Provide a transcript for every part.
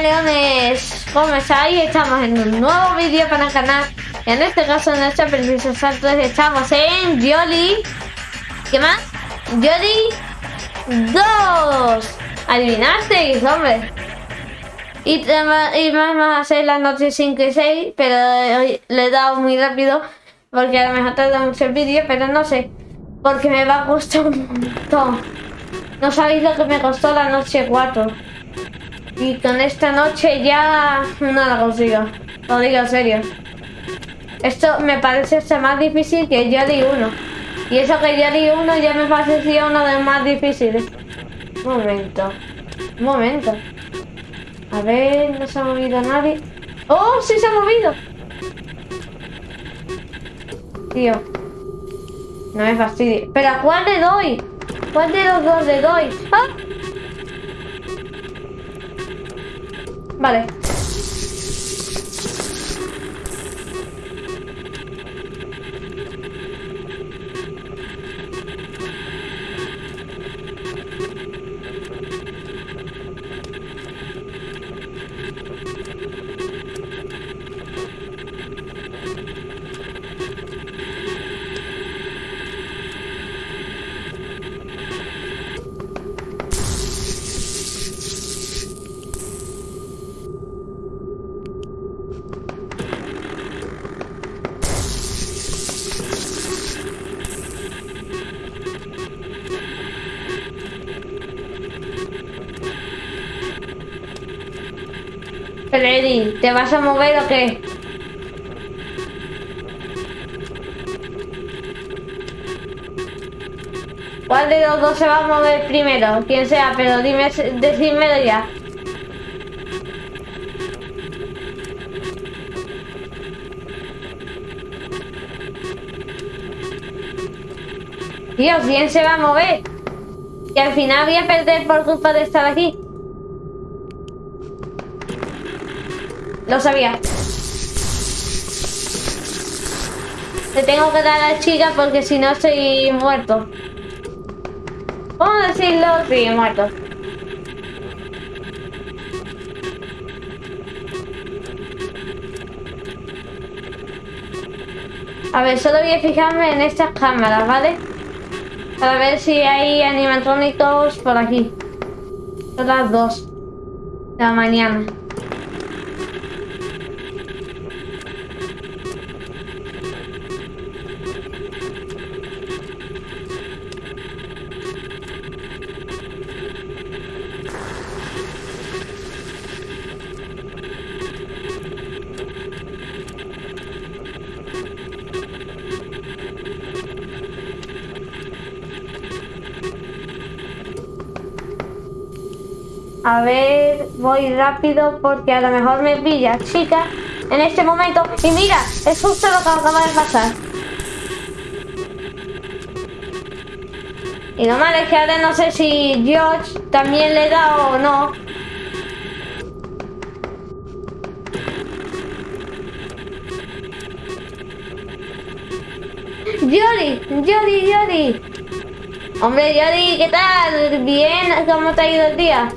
Leones, ¿cómo estáis? Estamos en un nuevo vídeo para el canal. En este caso, en este preciso salto, estamos en Jolly. ¿Qué más? Jolly 2. Adivinasteis, hombre. Y, y vamos a hacer las noches 5 y 6, pero le he dado muy rápido porque a lo mejor tarda mucho el vídeo, pero no sé. Porque me va a costar un montón. No sabéis lo que me costó la noche 4. Y con esta noche ya no la consigo. Lo digo en serio. Esto me parece hasta más difícil que Jolly 1. Y eso que Jolly 1 ya me parecía uno de los más difíciles. Un momento. Un momento. A ver, no se ha movido nadie. ¡Oh, sí se ha movido! Tío. No me fastidie. ¿Pero a cuál le doy? ¿Cuál de los dos le doy? ¡Ah! Vale. ¿Te vas a mover o qué? ¿Cuál de los dos se va a mover primero? Quien sea, pero dime, decídmelo ya. Dios, ¿quién se va a mover? Que al final voy a perder por culpa de estar aquí. Lo sabía. Le tengo que dar a la chica porque si no estoy muerto. ¿Cómo decirlo? Sí, muerto. A ver, solo voy a fijarme en estas cámaras, ¿vale? Para ver si hay animatrónicos por aquí. Son las dos de la mañana. Voy rápido porque a lo mejor me pilla chica en este momento. Y mira, es justo lo que acaba de pasar. Y no me es que ahora no sé si George también le da o no. Yori, Yori, Yori. Hombre, Yori, ¿qué tal? Bien, ¿cómo te ha ido el día?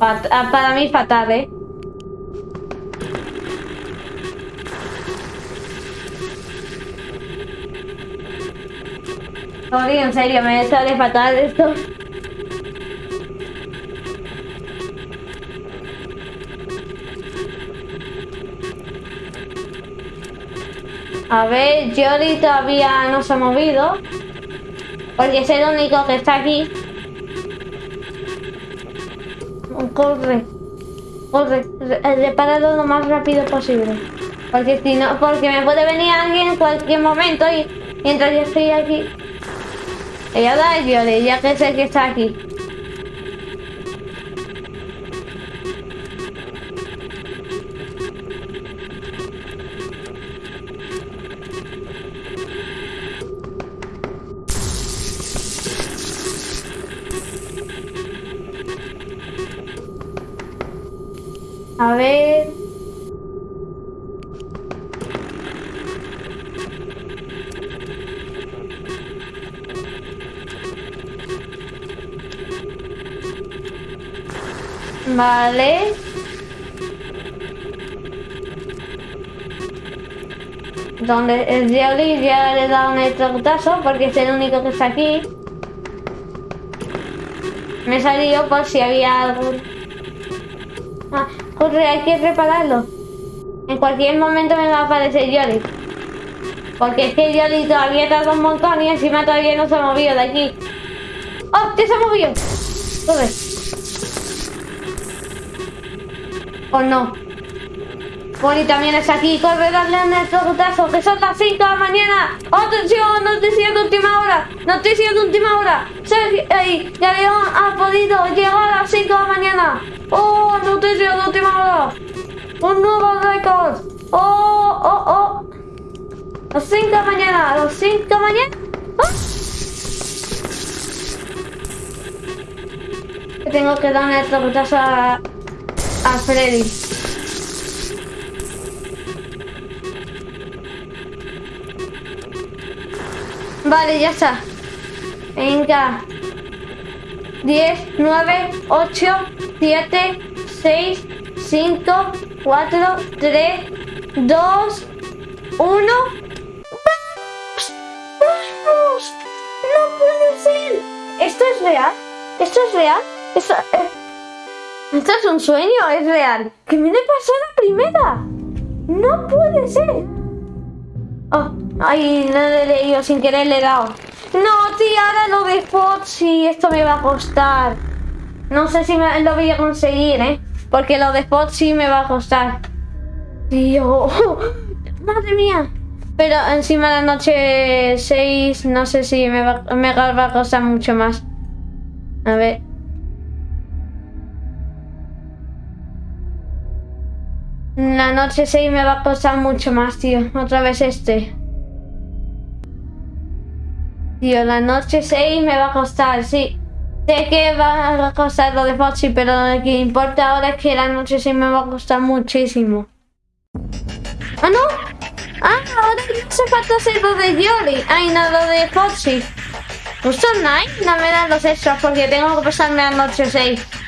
Ah, para mí fatal, ¿eh? Sorry, en serio, me sale fatal esto. A ver, Jolly todavía no se ha movido. Porque es el único que está aquí. Corre, corre, repáralo lo más rápido posible. Porque si no, porque me puede venir alguien en cualquier momento y mientras yo estoy aquí. Ella da el viole, ya que sé que está aquí. Vale. Donde el Jelly ya le da un electrocutazo porque es el único que está aquí. Me he salido por si había algo. Ah, corre, hay que repararlo. En cualquier momento me va a aparecer Yoli. Porque es que Yoli todavía tarda un montón y encima todavía no se ha movido de aquí. ¡Oh! ¡Ya se ha movido! Corre. ¿O no? Bonnie también es aquí. Corre, darle un electrocutazo, que son las 5 de la mañana. ¡Atención! Noticia de última hora. Noticia de última hora. Sergio, ahí, ya León ha podido llegar a las 5 de la mañana. ¡Oh! Noticia de última hora. Un nuevo récord. ¡Oh! ¡Oh! ¡Oh! A las 5 de la mañana. A las 5 de la mañana. ¡Ah! Tengo que dar un electrocutazo a, a Freddy. Vale, ya está. Venga. 10, 9, 8, 7, 6, 5, 4, 3, 2, 1. ¡Vamos! ¡Vamos! ¡No puede ser! ¿Esto es real? ¿Esto es real? ¿Esto, eh, ¿Esto es un sueño es real? ¿Qué me le pasó la primera? ¡No puede ser! Oh, ay, no le he leído, sin querer le he dado. No, tía, ahora lo de Foxy, esto me va a costar. No sé si me, lo voy a conseguir, ¿eh? Porque lo de Foxy me va a costar. Tío, madre mía. Pero encima la noche 6, no sé si me me va a costar mucho más. A ver. La noche 6 me va a costar mucho más, tío. Otra vez este. Tío, la noche 6 me va a costar, sí. Sé que va a costar lo de Foxy, pero lo que importa ahora es que la noche 6 me va a costar muchísimo. ¡Ah, no! ¡Ah, ahora no hace falta hacer lo de Yoli! ¡Ay, no, lo de Foxy! Justo Night no me dan los extras porque tengo que pasarme la noche 6.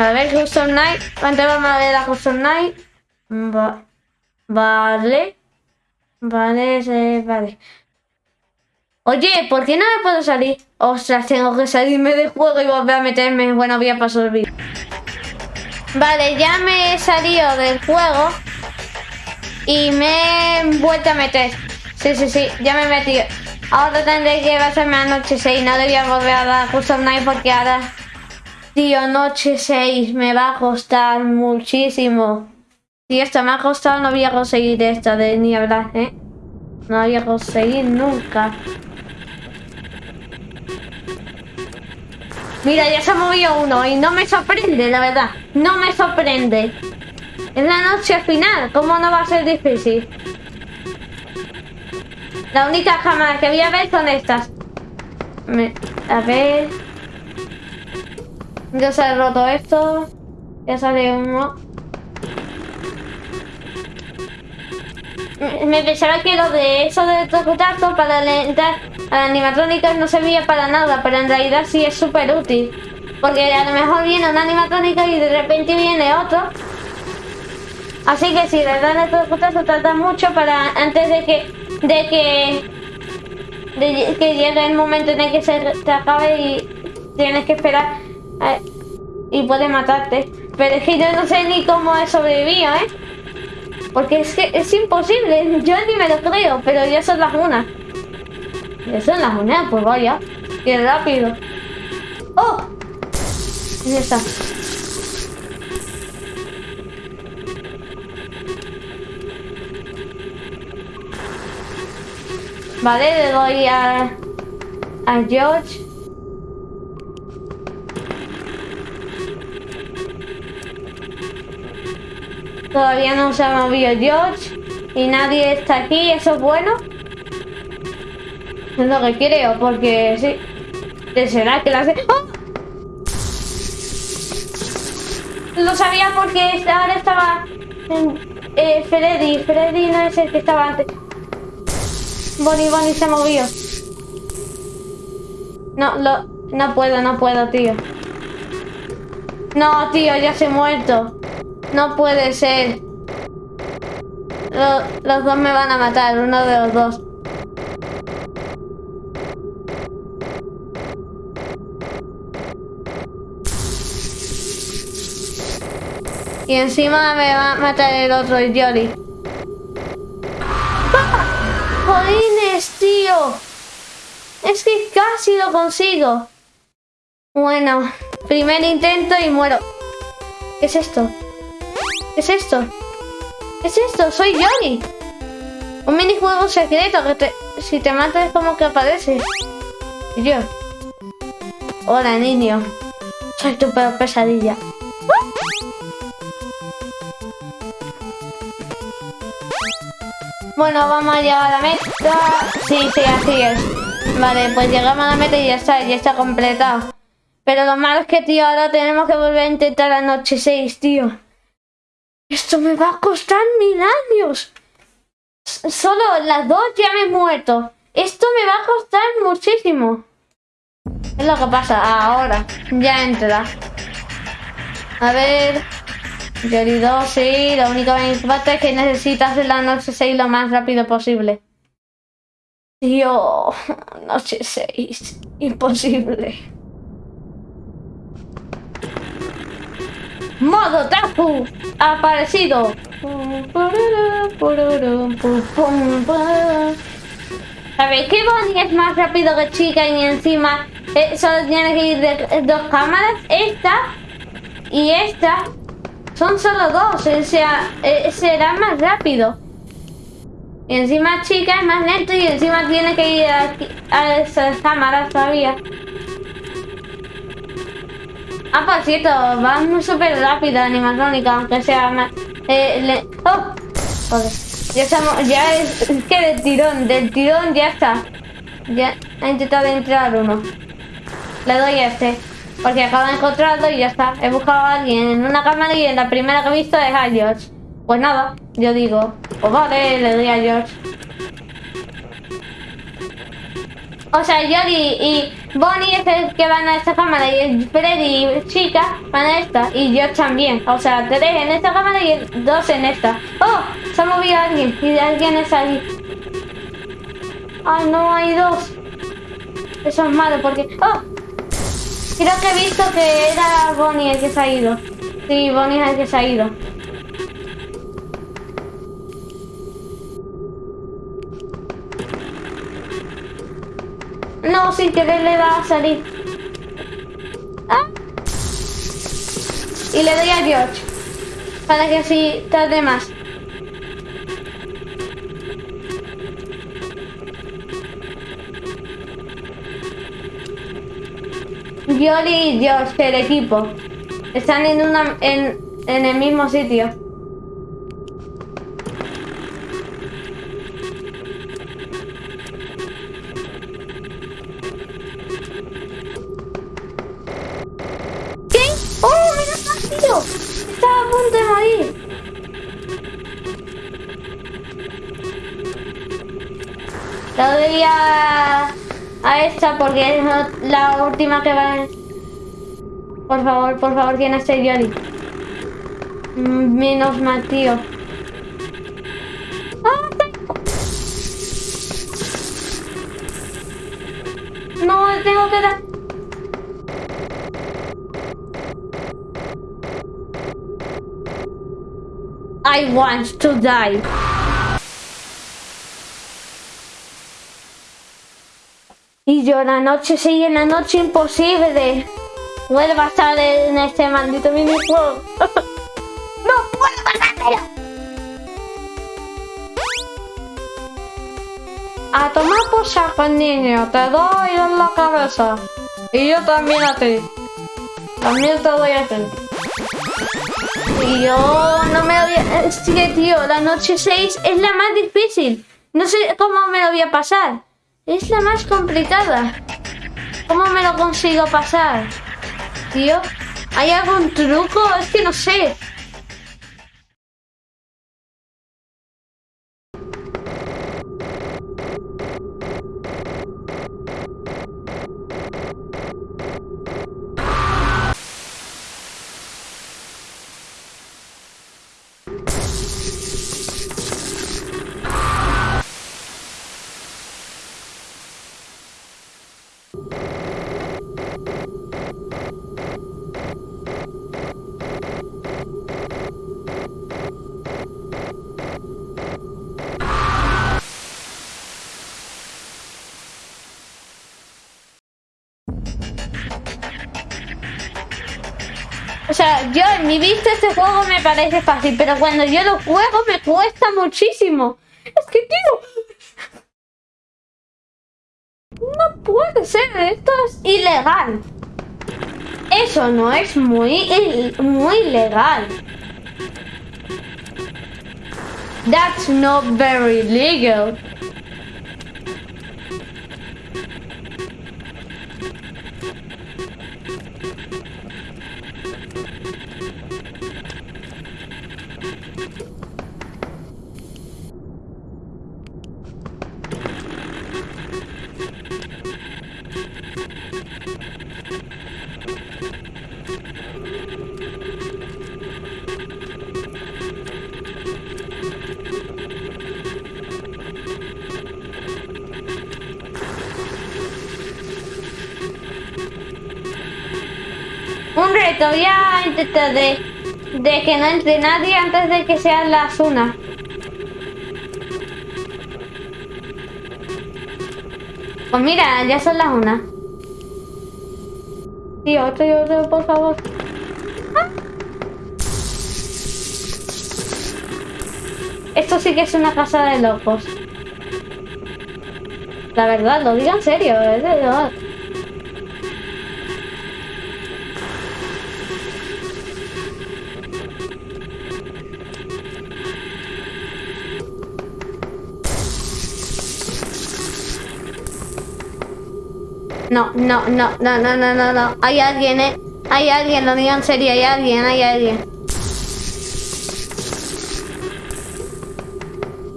A ver, Custom Night. Antes vamos a ver la Custom Night. Va- vale. Vale, sí, vale. Oye, ¿por qué no me puedo salir? Ostras, tengo que salirme del juego y volver a meterme. Bueno, voy a pasar el vídeo. Vale, ya me he salido del juego. Y me he vuelto a meter. Sí, sí, sí, ya me he metido. Ahora tendré que pasarme a noche 6. No debía volver a dar Custom Night porque ahora... Tío, noche 6 me va a costar muchísimo. Si esto me ha costado, no voy a conseguir esta de ni hablar, ¿eh? No voy a conseguir nunca. Mira, ya se ha movido uno y no me sorprende, la verdad. No me sorprende. Es la noche final, ¿cómo no va a ser difícil? La única cámara que voy a ver son estas. Me- a ver... Ya se ha roto esto. Ya sale uno. Me- pensaba que lo de eso de tocutazo para alentar a animatrónicas no servía para nada, pero en realidad sí es súper útil. Porque a lo mejor viene una animatrónica y de repente viene otro. Así que si le dan el tocutazo tarda mucho para antes de que de que de que llegue el momento en el que se te acabe y tienes que esperar eh, y puede matarte. Pero es que yo no sé ni cómo he sobrevivido, ¿eh? Porque es que es imposible, yo ni me lo creo, pero ya son las unas. Ya son las unas, pues vaya. Qué rápido. ¡Oh! Ya está. Vale, le doy a, a George. Todavía no se ha movido George y nadie está aquí, eso es bueno. Es lo que creo, porque sí. ¿Qué será que la hace? ¡Oh! Lo sabía porque ahora estaba eh, Freddy. Freddy no es el que estaba antes. Bonnie, Bonnie se movió. No, lo, no puedo, no puedo, tío. No, tío, ya se ha muerto. No puede ser. Lo- los dos me van a matar, uno de los dos. Y encima me va a matar el otro, el Yori. ¡Ah! ¡Jolines, tío! Es que casi lo consigo. Bueno, primer intento y muero. ¿Qué es esto? ¿Qué es esto? ¿Qué es esto? Soy Yori. Un minijuego secreto que te, si te matas es como que aparece. Y yo. Hola, niño. Soy tu peor pesadilla. Bueno, vamos a llegar a la meta. Sí, sí, así es. Vale, pues llegamos a la meta y ya está, ya está completado. Pero lo malo es que, tío, ahora tenemos que volver a intentar la noche 6, tío. Esto me va a costar mil años. Solo las dos ya me he muerto. Esto me va a costar muchísimo. Es lo que pasa ahora. Ya entra. A ver. 2, sí. Lo único que me importa es que necesitas la noche 6 lo más rápido posible. Tío, noche 6. Imposible. Modo Tafu ha aparecido. ¿Sabéis que Bonnie es más rápido que chica y encima eh, solo tiene que ir de dos cámaras? Esta y esta son solo dos, o sea, eh, será más rápido. Y encima chica es más lento y encima tiene que ir a, a esas cámaras todavía. Ah, cierto, va muy súper rápido animatrónica, aunque sea más... Eh, ¡Oh! Joder. Ya estamos, ya es, es que del tirón, del tirón ya está. Ya ha intentado entrar uno. Le doy a este. Porque acabo de encontrarlo y ya está. He buscado a alguien en una cámara y en la primera que he visto es a George. Pues nada, yo digo, pues vale, le doy a George. O sea, Yori y Bonnie es el que van a esta cámara y Freddy y Chica van a esta y yo también. O sea, tres en esta cámara y dos en esta. ¡Oh! Se ha movido alguien y alguien es ahí. ¡Ay, no! Hay dos. Eso es malo porque... ¡Oh! Creo que he visto que era Bonnie el que se ha ido. Sí, Bonnie es el que se ha ido. No, sin querer le da a salir. Ah. Y le doy a George. Para que así tarde más. Yoli y George, el equipo. Están en una en, en el mismo sitio. Porque es la última que va. Por favor, por favor, ¿quién es? Mm, Menos mal, tío. ¡Ah! No, tengo que dar. I want to die. Y yo la noche sigue la noche imposible. Vuelva a estar en este maldito minijuego. ¡No puedo pasármelo! A tomar por saco, niño. Te doy en la cabeza. Y yo también a ti. También te doy a ti. Y yo no me lo que, tío, la noche 6 es la más difícil. No sé cómo me lo voy a pasar. Es la más complicada. ¿Cómo me lo consigo pasar? Tío, ¿hay algún truco? Es que no sé. Yo en mi vista este juego me parece fácil, pero cuando yo lo juego me cuesta muchísimo. Es que, tío... No puede ser, esto es ilegal. Eso no es muy, muy legal. That's not very legal. Un reto, voy a intentar de, que no entre nadie antes de que sean las una. Pues mira, ya son las una. Sí, otro y otro, por favor. Ah. Esto sí que es una casa de locos. La verdad, lo digo en serio. No, no, no, no, no, no, no, no. Hay alguien, eh. Hay alguien, lo digo en serio, hay alguien, hay alguien.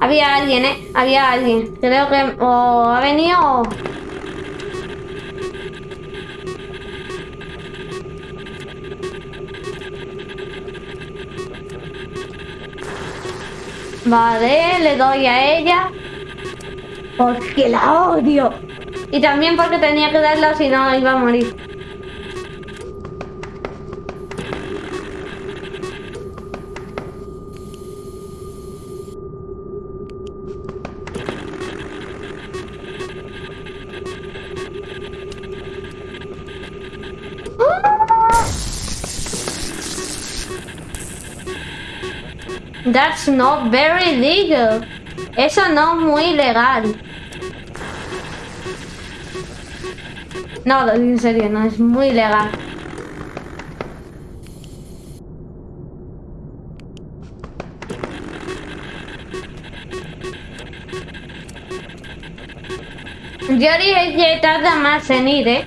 Había alguien, eh. Había alguien. Creo que o ha venido o... Vale, le doy a ella. Porque la odio. Y también porque tenía que darla si no iba a morir. That's not very legal. Eso no es muy legal. No, en serio, no es muy legal. Yori que tarda más en ir, ¿eh?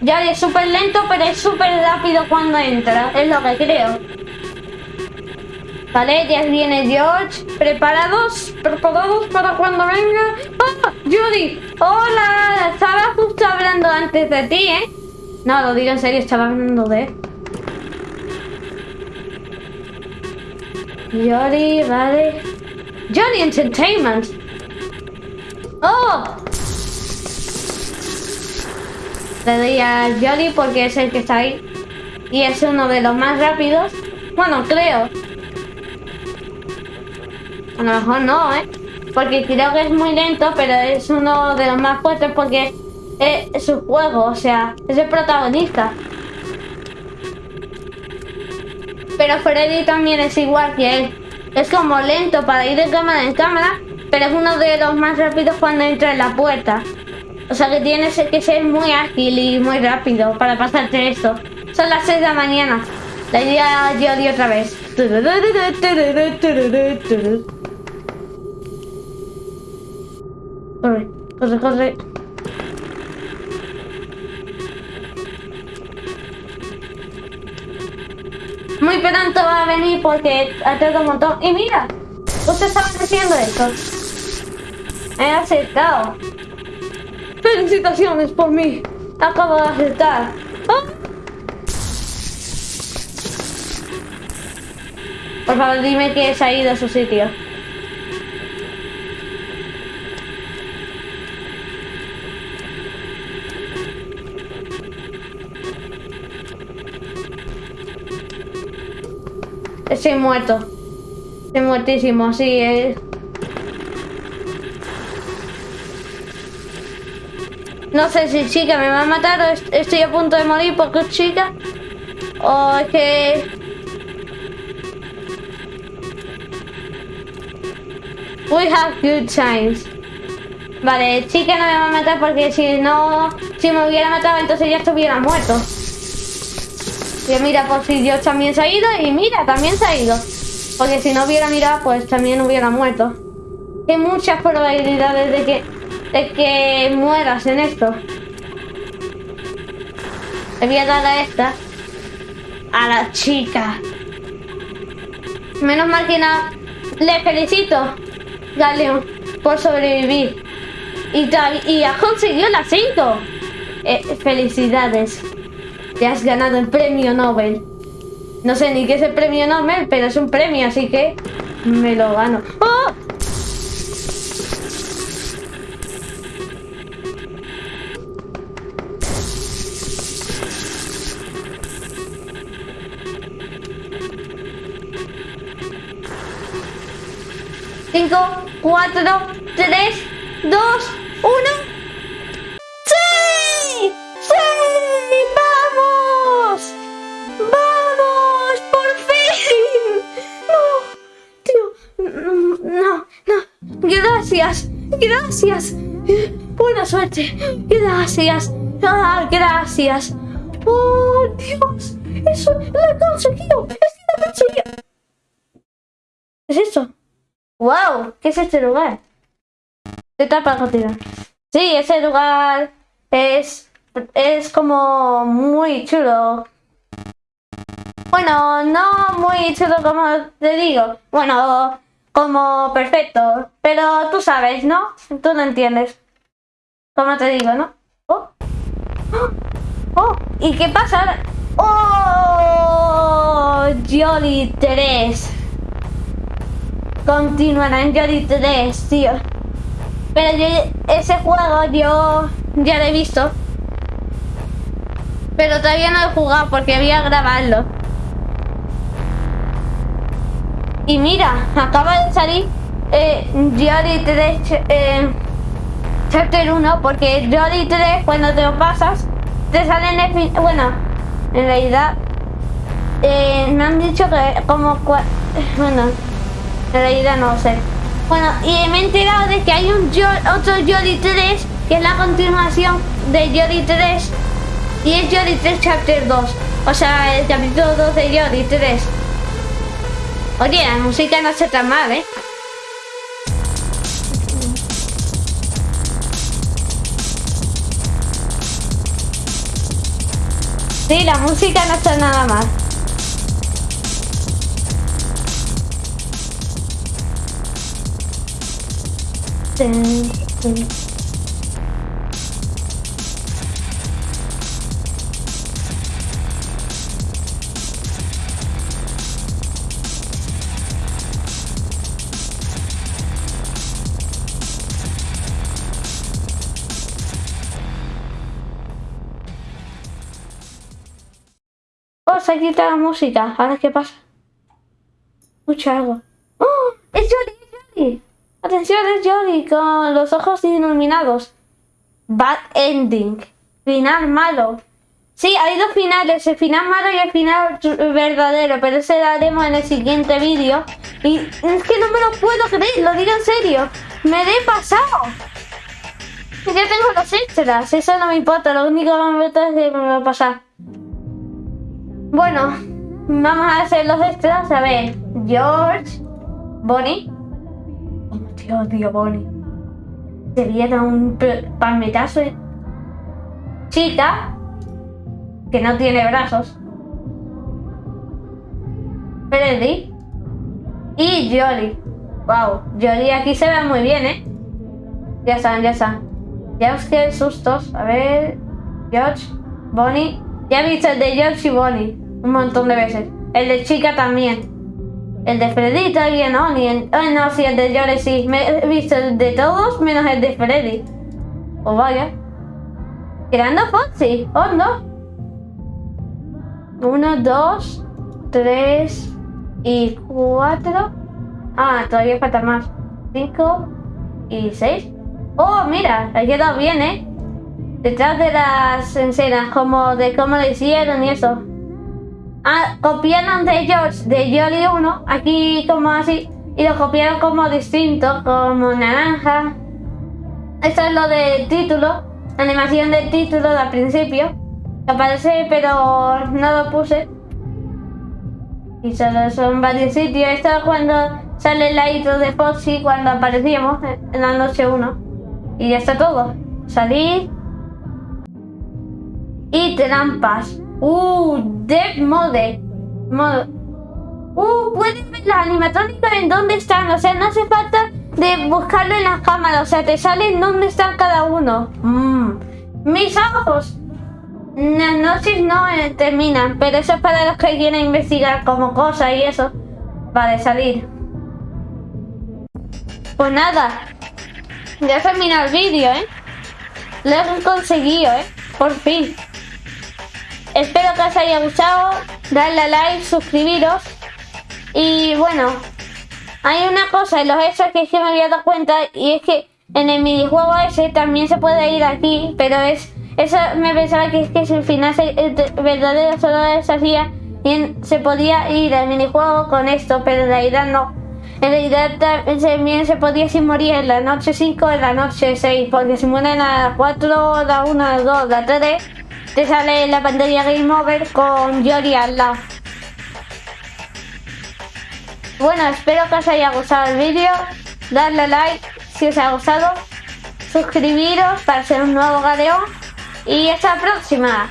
Yori es súper lento, pero es súper rápido cuando entra. Es lo que creo. Vale, ya viene George. ¿Preparados? ¿Preparados para cuando venga? ¡Ah! ¡Judy! ¡Hola! Estaba justo hablando antes de ti, ¿eh? No, lo digo en serio, estaba hablando de... Jolly, vale. Jolly Entertainment. ¡Oh! Le doy a Jolly porque es el que está ahí. Y es uno de los más rápidos. Bueno, creo. A lo mejor no, ¿eh? Porque creo que es muy lento, pero es uno de los más fuertes porque es su juego, o sea, es el protagonista. Pero Freddy también es igual que él. Es como lento para ir de cámara en cámara, pero es uno de los más rápidos cuando entra en la puerta. O sea que tienes que ser muy ágil y muy rápido para pasarte esto. Son las 6 de la mañana. La idea yo di otra vez. Corre, corre, corre. Muy pronto va a venir porque tardado un montón. Y mira, usted estaba haciendo esto. He aceptado. Felicitaciones por mí. Acabo de aceptar. ¡Oh! Por favor, dime que se ha ido a su sitio. Estoy muerto. Estoy muertísimo, sí. Eh. No sé si chica me va a matar o estoy a punto de morir porque es chica. O es que... We have good times. Vale, que no me va a matar porque si no... Si me hubiera matado entonces ya estuviera muerto. Y mira, por si Dios también se ha ido y mira, también se ha ido. Porque si no hubiera mirado, pues también hubiera muerto. Hay muchas probabilidades de que, de que mueras en esto. Le voy a dar a esta. A la chica. Menos mal que no. Le felicito, Galeón, por sobrevivir. Y, y has conseguido la 5. Eh, felicidades. Te has ganado el premio Nobel. No sé ni qué es el premio Nobel, pero es un premio, así que me lo gano. ¡Oh! Cinco, cuatro, tres, dos, uno. Gracias. Buena suerte. Gracias. Ah, gracias. Oh, Dios. Eso lo he conseguido. Es ¿Qué es eso? ¡Wow! ¿Qué es este lugar? ¿Qué tal para continuar? Sí, ese lugar es, es como muy chulo. Bueno, no muy chulo como te digo. Bueno, como perfecto. Pero tú sabes, ¿no? Tú no entiendes. Como te digo, ¿no? Oh. Oh. ¿Y qué pasa ¡Oh! Jolly 3. Continuará en Jolly 3, tío. Pero yo, ese juego yo ya lo he visto. Pero todavía no lo he jugado porque voy a grabarlo. Y mira, acaba de salir eh, 3 eh, Chapter 1 porque Jolly 3 cuando te lo pasas te sale en el fin... Bueno, en realidad eh, me han dicho que como... Bueno, en realidad no sé. Bueno, y me he enterado de que hay un otro Jolly 3 que es la continuación de Jolly 3 y es Jolly 3 Chapter 2. O sea, el capítulo 2 de Jolly 3. Oye, la música no está tan mal, ¿eh? Sí, la música no está nada mal. Se ha quitado la música. Ahora, ¿qué pasa? Escucha algo. ¡Oh! ¡Es Jolly! ¡Es Jolly! ¡Atención! ¡Es Jolly! Con los ojos iluminados. Bad ending. Final malo. Sí, hay dos finales, el final malo y el final verdadero, pero ese lo haremos en el siguiente vídeo. Y es que no me lo puedo creer, lo digo en serio. Me he pasado. Ya tengo los extras, eso no me importa, lo único que me importa es que me va a pasar. Bueno, vamos a hacer los extras. A ver, George, Bonnie. Oh, tío, tío, Bonnie. Se un palmetazo. Chica, que no tiene brazos. Freddy. Y Jolly. Wow, Jolly aquí se ve muy bien, ¿eh? Ya están, ya están. Ya os quedé sustos. A ver. George, Bonnie. Ya he visto el de George y Bonnie un montón de veces. El de chica también. El de Freddy todavía no, ni el... Oh, no, sí, el de Jory sí. Me he visto el de todos menos el de Freddy. O vaya. Creando Foxy. Oh, no. Uno, dos, tres y cuatro. Ah, todavía falta más. Cinco y seis. Oh, mira, ha quedado bien, ¿eh? Detrás de las escenas, como de cómo lo hicieron y eso. Ah, copiaron de ellos, de Jolly 1, aquí como así, y lo copiaron como distinto, como naranja. Esto es lo del título, animación del título de al principio. Aparece, pero no lo puse. Y solo son varios sitios. Esto es cuando sale la intro de Foxy, cuando aparecíamos en la noche 1. Y ya está todo. Salir. Y trampas. Uh, Dev Mode. Uh, puedes ver las animatrónicas en dónde están. O sea, no hace falta de buscarlo en las cámaras. O sea, te salen dónde están cada uno. Mm. Mis ojos. Las noches no eh, terminan, pero eso es para los que quieren investigar como cosas y eso. Vale, salir. Pues nada. Ya he terminado el vídeo, ¿eh? Lo he conseguido, ¿eh? Por fin. Espero que os haya gustado. Darle a like, suscribiros. Y bueno, hay una cosa en los extras que es que me había dado cuenta y es que en el minijuego ese también se puede ir aquí, pero es eso me pensaba que es que si el final se, el verdadero solo se hacía y se podía ir al minijuego con esto, pero en realidad no. En realidad también se podía si morir en la noche 5 en la noche 6, porque si mueren a las 4, la 1, la 2, la 3, te sale la pantalla Game Over con Yori al lado. Bueno, espero que os haya gustado el vídeo, darle like si os ha gustado, suscribiros para ser un nuevo gadeón y hasta la próxima.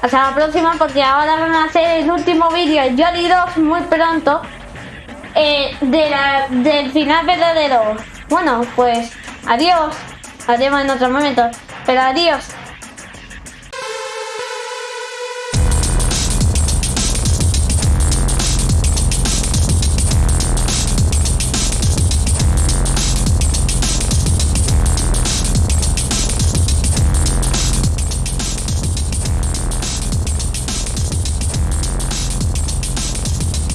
Hasta la próxima porque ahora van a hacer el último vídeo, Jolly 2, muy pronto. Eh, de la, del final verdadero. Bueno, pues adiós. Adiós en otro momento. Pero adiós.